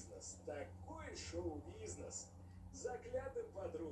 шоу-бизнес, такой шоу-бизнес. Заглядывай под